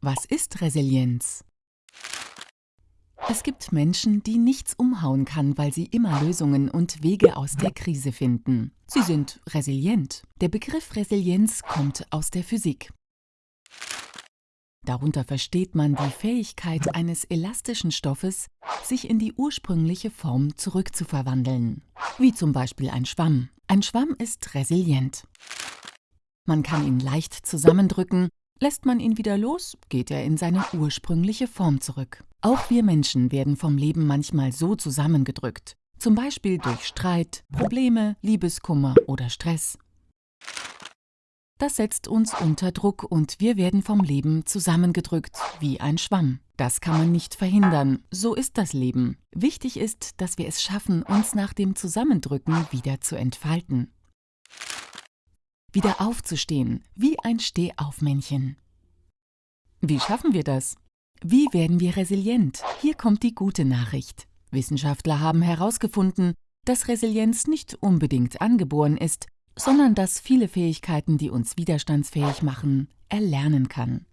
Was ist Resilienz? Es gibt Menschen, die nichts umhauen kann, weil sie immer Lösungen und Wege aus der Krise finden. Sie sind resilient. Der Begriff Resilienz kommt aus der Physik. Darunter versteht man die Fähigkeit eines elastischen Stoffes, sich in die ursprüngliche Form zurückzuverwandeln. Wie zum Beispiel ein Schwamm. Ein Schwamm ist resilient. Man kann ihn leicht zusammendrücken, lässt man ihn wieder los, geht er in seine ursprüngliche Form zurück. Auch wir Menschen werden vom Leben manchmal so zusammengedrückt, zum Beispiel durch Streit, Probleme, Liebeskummer oder Stress. Das setzt uns unter Druck und wir werden vom Leben zusammengedrückt, wie ein Schwamm. Das kann man nicht verhindern, so ist das Leben. Wichtig ist, dass wir es schaffen, uns nach dem Zusammendrücken wieder zu entfalten wieder aufzustehen, wie ein Stehaufmännchen. Wie schaffen wir das? Wie werden wir resilient? Hier kommt die gute Nachricht. Wissenschaftler haben herausgefunden, dass Resilienz nicht unbedingt angeboren ist, sondern dass viele Fähigkeiten, die uns widerstandsfähig machen, erlernen kann.